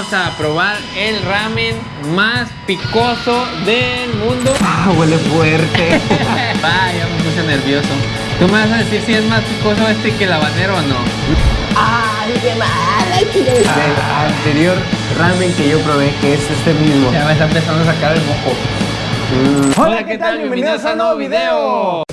vamos a probar el ramen más picoso del mundo. Ah, huele fuerte. Vaya, me puse nervioso. ¿Tú me vas a decir si es más picoso este que el habanero o no? ¡Ay, qué mal! El anterior ramen que yo probé, que es este mismo. Ya me está empezando a sacar el mojo. Mm. Hola, ¿qué tal? Bienvenidos a un nuevo video.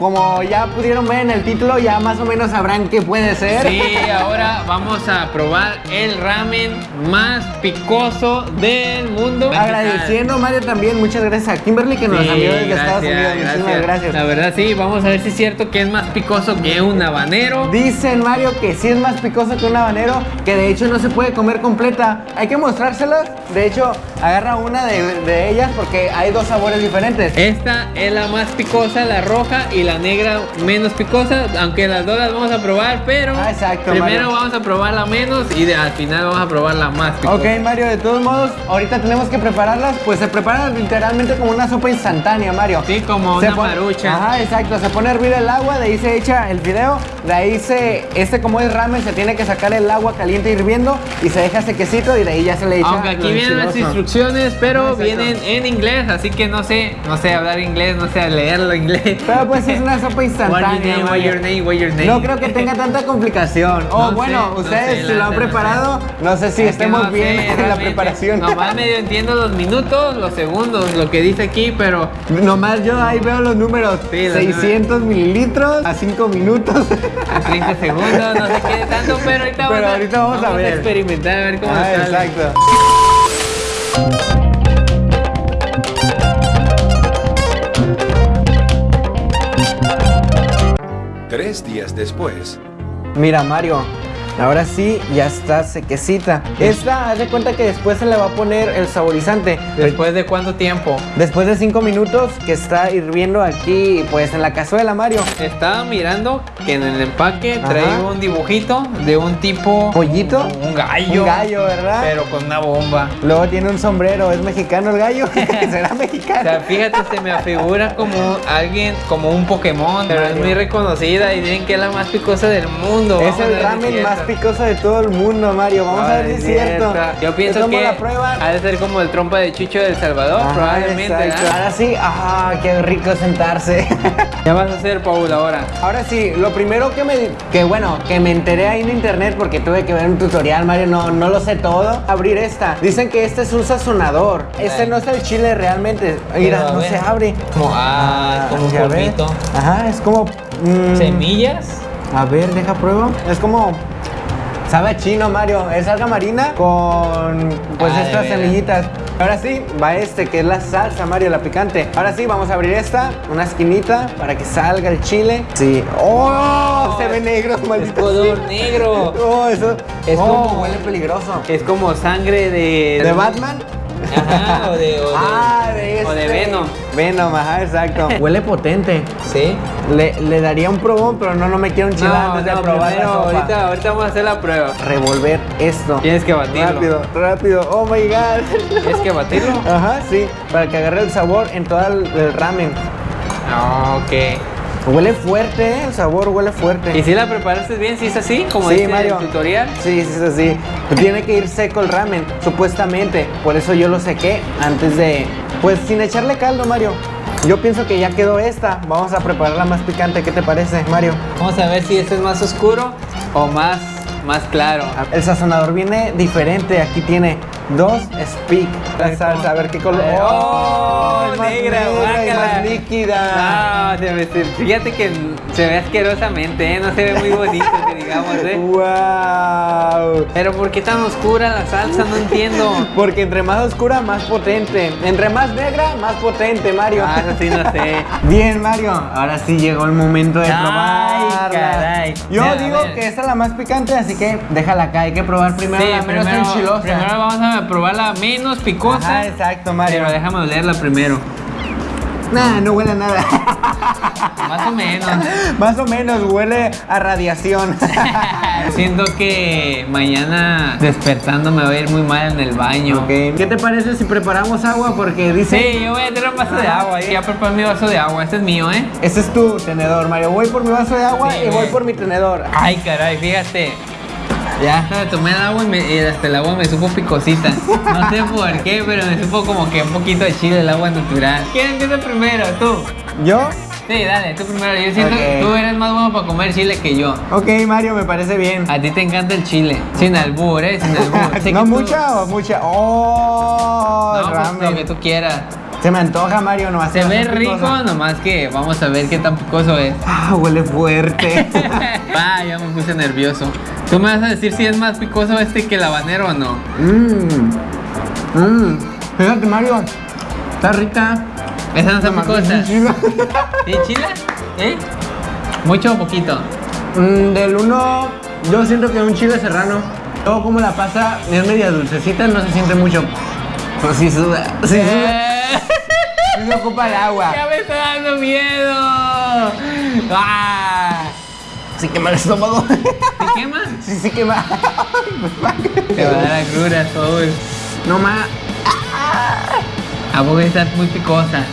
Como ya pudieron ver en el título, ya más o menos sabrán qué puede ser. Sí, ahora vamos a probar el ramen más picoso del mundo. Agradeciendo, Mario, también. Muchas gracias a Kimberly que nos Sí, envió desde Estados gracias, Unidos. Muchísimas gracias. La verdad sí, vamos a ver si es cierto que es más picoso que un habanero. Dicen, Mario, que sí es más picoso que un habanero, que de hecho no se puede comer completa. Hay que mostrárselas. De hecho, agarra una de, de ellas porque hay dos sabores diferentes. Esta es la más picosa, la roja y la negra menos picosa, aunque las dos las vamos a probar, pero Ah, exacto, primero Mario. vamos a probar la menos y de- al final vamos a probar la más picosa. Ok, Mario, de todos modos, ahorita tenemos que prepararlas. Pues se preparan literalmente como una sopa instantánea, Mario. Sí, como Se una marucha. Ajá, exacto. Se pone a hervir el agua, de ahí se echa el fideo. De ahí se, este como es ramen, se tiene que sacar el agua caliente hirviendo y se deja sequecito y de ahí ya se le echa. Aunque aquí vienen las instrucciones, pero exacto. vienen en inglés, así que no sé, no sé hablar inglés, no sé leerlo inglés. Pero pues es una sopa What your instantánea. name, what your name, what your name. No creo que tenga tanta complicación. O No bueno, sé, no ustedes sé, si lo han no preparado, no sé si Es estemos no bien en la preparación. Nomás medio entiendo los minutos, los segundos, lo que dice aquí, pero Nomás yo ahí veo los números. Sí, los 600 mililitros a 5 minutos. a 30 segundos, no sé qué tanto, pero ahorita, Pero vamos, a, ahorita vamos a ver. experimentar, a ver cómo Ah, sale. exacto. Tres días después. Mira, Mario. Ahora sí, ya está sequecita. Esta, haz de cuenta que después se le va a poner el saborizante. ¿Después de cuánto tiempo? Después de 5 minutos que está hirviendo aquí, pues en la cazuela, Mario. Estaba mirando que en el empaque Ajá. traía un dibujito de un tipo... ¿Pollito? Un gallo. Un gallo, ¿verdad? Pero con una bomba. Luego tiene un sombrero. ¿Es mexicano el gallo? ¿Será O mexicano? sea, fíjate, se me afigura como alguien, como un Pokémon, pero es muy reconocida y dicen que es la más picosa del mundo. Es Vamos el ramen es más picoso de todo el mundo, Mario. Vamos a ver si es cierto. Yo pienso ¿Cómo que la prueba? ha de ser como el trompa de Chucho del Salvador, Ajá, probablemente. ¿verdad? Ahora sí, ah, qué rico sentarse. ¿Qué vas a hacer, Paul, ahora? Ahora sí, lo primero que me, que bueno, que me enteré ahí en internet porque tuve que ver un tutorial, Mario, no, no lo sé todo. Abrir esta. Dicen que este es un sazonador. Este no es el chile realmente. Mira, no se abre. Como, ah, como un ya ves. polvito. Ajá, es como. mm, ¿Semillas? A ver, deja pruebo. Es como. Sabe chino, Mario. Es alga marina con pues estas semillitas. Ahora sí, va este, que es la salsa, Mario, la picante. Ahora sí, vamos a abrir esta, una esquinita, para que salga el chile. Sí. ¡Oh! se ve negro, Es maldito. color sea. negro. Oh, eso. Es oh, como- huele peligroso. Es como sangre de... ¿De Batman? Ajá, o de... O de, ah, de o de este. Venom. Venom, ajá, exacto. Huele potente. ¿Sí? Le, le daría un probón, pero no, no me quiero enchilar No, no, probar primero, ahorita, ahorita vamos a hacer la prueba. Revolver esto. Tienes que batirlo. Rápido, rápido. Oh my god. Tienes que batirlo. Ajá, sí. Para que agarre el sabor en todo el, el ramen. Ah, ok. Huele fuerte, ¿eh? El sabor huele fuerte. ¿Y si la preparaste bien? ¿Si es así? Como Sí, dice Mario. el tutorial. Sí, sí, es así. Tiene que ir seco el ramen, supuestamente. Por eso yo lo sequé antes de. Pues sin echarle caldo, Mario. Yo pienso que ya quedó esta. Vamos a prepararla más picante. ¿Qué te parece, Mario? Vamos a ver si este es más oscuro o más, más claro. El sazonador viene diferente. Aquí tiene dos speak. La salsa, a ver qué color. ¡Oh! más negra, y guácala. más líquida. No, se me- se- fíjate que se ve asquerosamente, ¿eh? No se ve muy bonito, que digamos, ¿eh? ¡Wow! Pero ¿por qué tan oscura la salsa? No entiendo. Porque entre más oscura, más potente. Entre más negra, más potente, Mario. Ah, eso sí, no sé. Bien, Mario. Ahora sí llegó el momento de Ay, probarla. caray. Yo Mira, digo que esta es la más picante, así que déjala acá. Hay que probar primero Sí, la menos primero, enchilosa. primero vamos a probar la menos picosa. Ajá, exacto, Mario. Pero déjame olerla primero. Nah, no huele a nada. Más o menos. Más o menos huele a radiación. Siento que mañana despertando me voy a ir muy mal en el baño. Ok, ¿Qué te parece si preparamos agua? Porque dice... Sí, yo voy a tener un vaso de agua. Ya preparé mi vaso de agua. Este es mío, ¿eh? Ese es tu tenedor, Mario. Voy por mi vaso de agua Sí, y voy por mi tenedor. Ay, caray, fíjate. Ya, tomé el agua y, me- y hasta el agua me supo picosita. No sé por qué, pero me supo como que un poquito de chile el agua natural. ¿Quién empieza primero? ¿Tú? ¿Yo? Sí, dale, tú primero. Yo siento que tú eres más bueno para comer chile que yo. Ok, Mario, me parece bien. A ti te encanta el chile. Sin albur, ¿eh? Sin albur. ¿No que tú- mucha o mucha? ¡Oh! No, pues lo que tú quieras. Se me antoja, Mario, no Se ve rico, nomás que vamos a ver qué tan picoso es. Ah, huele fuerte. Va, ya me puse nervioso. ¿Tú me vas a decir si es más picoso este que el habanero o no? Mmm. Mmm. Fíjate, Mario. Está rica. Esa no está picosa. Sí, ¿Sí, chile? ¿Eh? ¿Mucho o poquito? Mm, del uno, yo siento que un chile serrano. Luego como la pasa es media dulcecita, no se siente mucho. Sí suda. Sí suda. Eh, Sí se ocupa el agua. ¡Ya me está dando miedo! ¡Ah! Sí quema el estómago. ¿Te quema? Sí, sí quema. Te va a dar agruras, Paul. No más. A poco está muy picosa.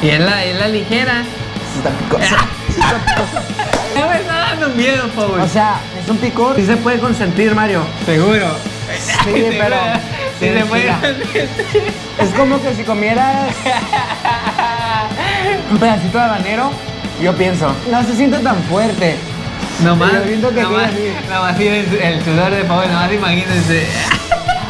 Y es la, es la ligera. Está picosa. Ya me está dando miedo, Paul. O sea, es un picor. Sí se puede consentir, Mario. seguro. Sí, pero. Sí, se puede. Es como que si comieras un pedacito de habanero, yo pienso, no se siente tan fuerte. Nomás, nomás, nomás el, el sudor de Paul, nomás imagínense.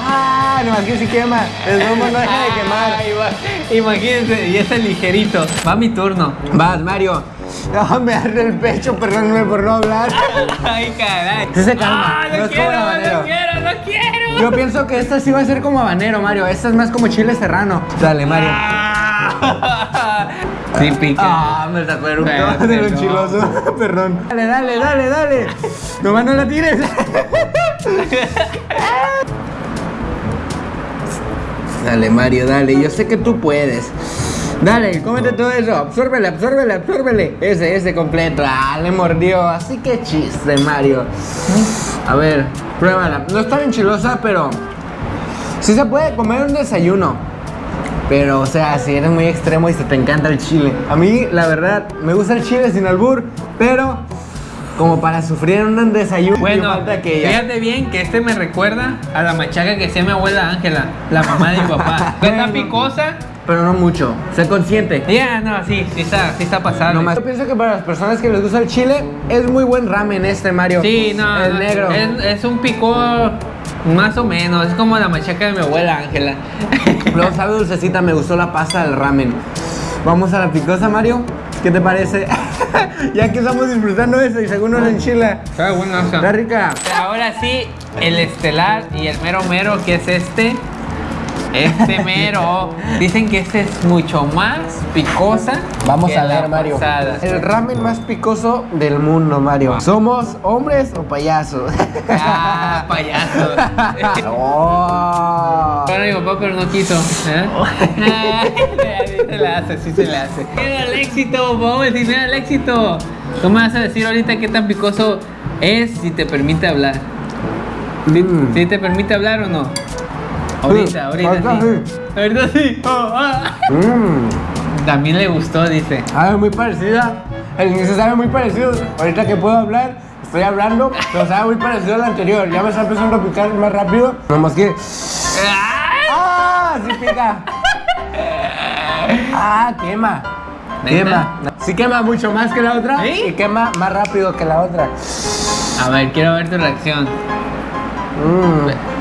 Ah, no, que sí quema. El lomo no deja de quemar. Ay, va- Imagínense, y este ligerito. Va mi turno. Vas, Mario. No, me arde el pecho, perdóname por no hablar. Ay, caray. Sí se calma, Ah, no no, es como quiero, habanero. no quiero, no quiero. Yo pienso que esta sí va a ser como habanero, Mario. Esta es más como chile serrano. Dale, Mario. Ah. Sí, pica. Ah, me sacó el de lo chiloso. Perdón. Dale, dale, dale, dale. Nomás no la tires. Dale, Mario, dale. Yo sé que tú puedes. Dale, cómete todo eso. Absórbele, absórbele, absórbele. Ese, ese completo. Ah, le mordió. Así que chiste, Mario. A ver, pruébala. No está bien chilosa, pero. Sí se puede comer un desayuno. Pero, o sea, si eres muy extremo y se te encanta el chile. A mí, la verdad, me gusta el chile sin albur, pero como para sufrir un desayuno, Bueno, que ya. fíjate bien que este me recuerda a la machaca que hacía mi abuela Ángela, la mamá de mi papá. ¿Está Bueno. picosa? Pero no mucho, sé consciente. Ya, no, sí, sí está, sí está. Nomás. Yo pienso que para las personas que les gusta el chile, es muy buen ramen este, Mario. Sí, no, El no, negro. Es, es un picor más o menos, es como la machaca de mi abuela Ángela. Luego sabe dulcecita, me gustó la pasta del ramen. Vamos a la picosa, Mario. ¿Qué te parece? ya que estamos disfrutando eso y según nos enchila. Está bueno Está rica. Ahora sí, el estelar y el mero mero, que es este. Este mero. Dicen que este es mucho más picosa. Vamos que a ver, Mario. pasada. El ramen más picoso del mundo, Mario. ¿Somos hombres o payasos? Ah, payaso. oh. Bueno, mi papá, pero no quiso. ¿eh? Ay, sí se la hace, sí se la hace. Mira el éxito, vamos a decir, mira el éxito. Tú me vas a decir ahorita qué tan picoso es si te permite hablar. Mm. ¿Sí te permite hablar o no? Ahorita, ahorita ahorita sí. Ahorita sí. Oh, ah. Mm. También le gustó, dice. Sabe muy parecida. El inicio sabe muy parecido. Ahorita que puedo hablar, estoy hablando, pero sabe muy parecido al anterior. Ya me está empezando a picar más rápido. Nomás que. ¡Ay! ¡Ah! ¡Sí pica! ¡Ah! Quema. Quema. Sí quema mucho más que la otra ¿Sí? y quema más rápido que la otra. A ver, quiero ver tu reacción. Mm.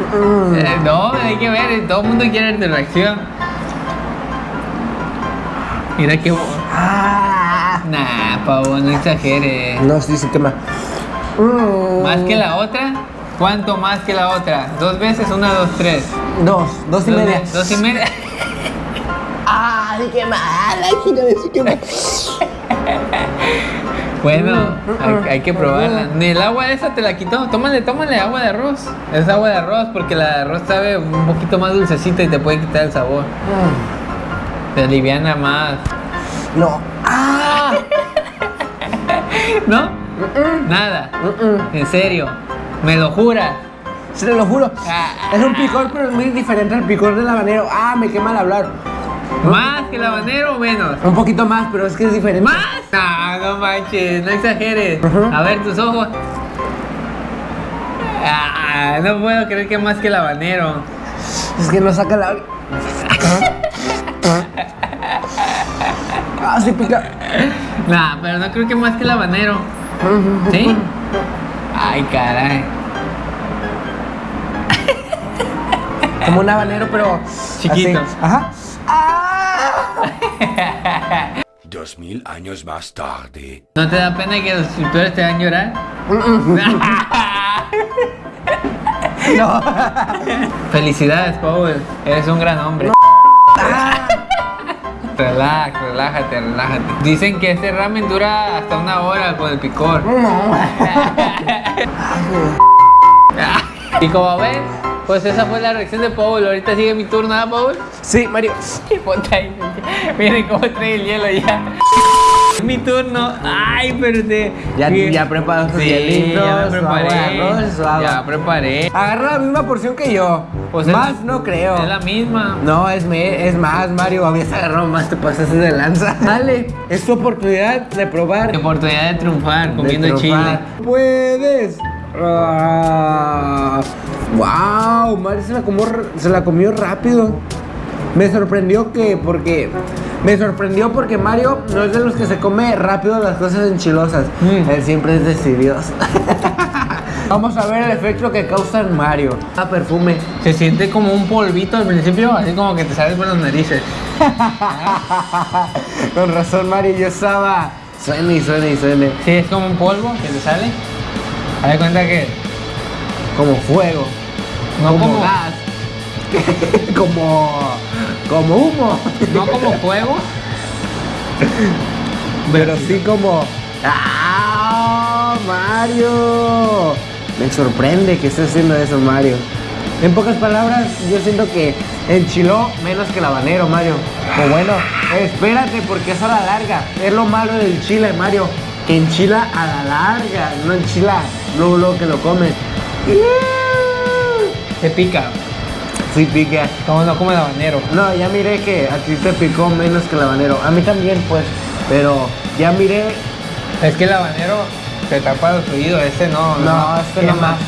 Eh, no, hay que ver, todo el mundo quiere ver tu reacción. Mira qué. Ah. Nah, pavo, no exageres. No, sí, sí quema. Mm. ¿Más que la otra? ¿Cuánto más que la otra? ¿Dos veces? Una, dos, tres. Dos, dos y Dos media. Dos y media. ¡Ah! Quema. ¡La hija de sí quema! Bueno, hay, hay que probarla. Ni el agua esa te la quitó. Tómale, tómale agua de arroz. Es agua de arroz porque la de arroz sabe un poquito más dulcecita y te puede quitar el sabor. Mm. Te aliviana más. No. ¡Ah! ¿No? Nada. En serio. ¿Me lo juras? Se te lo juro. Ah. Es un picor, pero es muy diferente al picor del habanero. Ah, me quema al hablar. ¿Más que el habanero o menos? Un poquito más, pero es que es diferente. ¿Más? No, no manches, no exageres. A ver tus ojos. Ah, no puedo creer que más que el habanero. Es que no saca la. Ah, sí pica. Nah, pero no creo que más que el habanero. ¿Sí? Ay, caray. Como un habanero, pero. Chiquito. así. Ajá. ¡Ah! Dos mil años más tarde. ¿No te da pena que los suscriptores te hagan llorar? No. Felicidades, Paul. Eres un gran hombre. Relax, relájate, relájate. Dicen que este ramen dura hasta una hora con el picor. No. Y como ven, pues esa fue la reacción de Paul. Ahorita sigue mi turno, ¿ah, Paul? Sí, Mario. Ponte ahí. Miren cómo trae el hielo ya. Es mi turno. Ay, pero te. Ya- ya preparó sus Sí, hielitos, ya su preparé. agua de arroz, su agua. Ya preparé. Agarra la misma porción que yo. Pues es más no creo. Es la misma. No, es, me, es más, Mario. Habías agarrado más, te pasaste de lanza. Dale, es tu oportunidad de probar. Qué oportunidad de triunfar comiendo de chile. triunfar. ¡Puedes! Ah, ¡Wow! Mario se la, comió, r- se la comió rápido. Me sorprendió que, porque. Me sorprendió porque Mario no es de los que se come rápido las cosas enchilosas. Mm. Él siempre es decidioso. Vamos a ver el efecto que causa en Mario. Ah, perfume. Se siente como un polvito al principio, así como que te sales por las narices. Con razón, Mario, yo estaba. Suene y suene y suene. Sí, es como un polvo que te sale. Haz de cuenta que Como fuego. no como, como, gas. como. Como humo. no como fuego, Pero sí como. ¡Ah! ¡Mario! Me sorprende que esté haciendo eso, Mario. En pocas palabras, yo siento que enchiló menos que el habanero, Mario. O bueno, espérate, porque es a la larga. Es lo malo del chile, Mario. Enchila a la larga, no enchila luego, luego que lo comes. te pica. Sí, pica. Como no como el habanero. No, ya miré que a ti te picó menos que el habanero. A mí también, pues. Pero ya miré. Es que el habanero te tapa los oídos, este no. No, este no quema. más.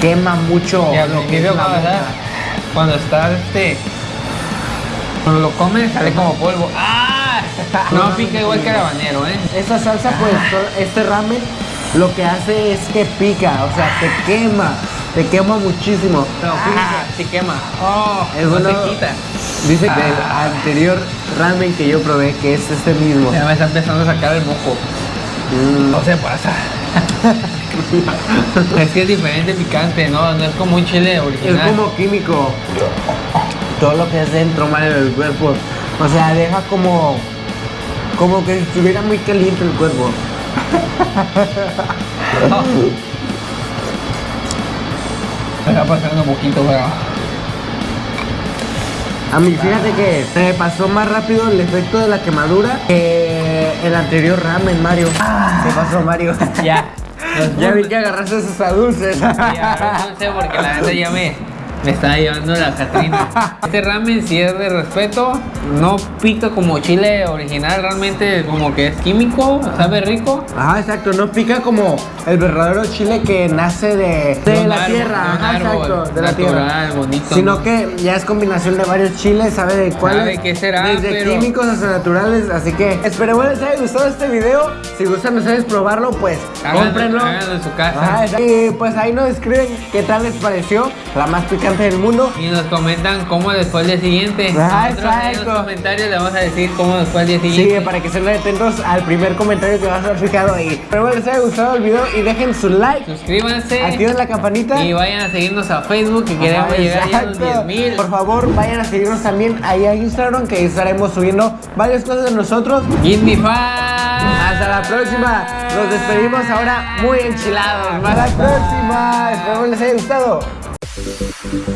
Quema mucho. Y al lo que principio es la cuando estás este. Cuando lo comes sale como polvo. ¡Ah! No pica igual que el habanero, ¿eh? Esta salsa, pues, este ramen lo que hace es que pica, o sea, te quema, te quema muchísimo. Pero Ah, quema. Oh, es no se quita. Dice Ah. del anterior ramen que yo probé, que es este mismo. Ya me está empezando a sacar el moco. Mm, No se pasa. es que es diferente picante, ¿no? No es como un chile Es original. como químico. Todo lo que es dentro, Mario, del cuerpo. O sea, deja como. Como que estuviera muy caliente el cuerpo. Me está pasando un poquito, pero. A mí, fíjate que se me pasó más rápido el efecto de la quemadura que el anterior ramen, Mario. ¿Qué pasó, Mario? Ya. ya vi que agarraste esos dulces. Ya, no sé porque la neta ya me, me está llevando la Catrina. Este ramen si es de respeto, no pica como chile original, realmente como que es químico, sabe rico. Ajá, exacto, no pica como el verdadero chile que nace de, de la árbol, tierra, ajá, exacto, de la natural, tierra. bonito. Sino que ya es combinación de varios chiles, sabe de cuáles. Sabe qué será, Desde pero- químicos hasta naturales, así que esperemos les haya gustado este video. Si gustan ustedes probarlo, pues Háganlo- cómprenlo. háganlo en su casa. Ajá, y pues ahí nos escriben qué tal les pareció, la más picante del mundo. Y nos comentan cómo les fue el día siguiente. Ah, Nosotros en los exacto. comentarios le vamos a decir cómo nos fue el día Sí, siguiente. para que estén atentos al primer comentario que va a estar fijado ahí. Espero les haya gustado el video y dejen su like, Suscríbanse activen la campanita. y vayan a seguirnos a Facebook que queremos llegar ya a los exacto. 10 mil. Por favor, vayan a seguirnos también ahí a Instagram, que estaremos subiendo varias cosas de nosotros. Five. Hasta la próxima. Nos despedimos ahora muy enchilados. Hasta la próxima. Espero les haya gustado. Thank you.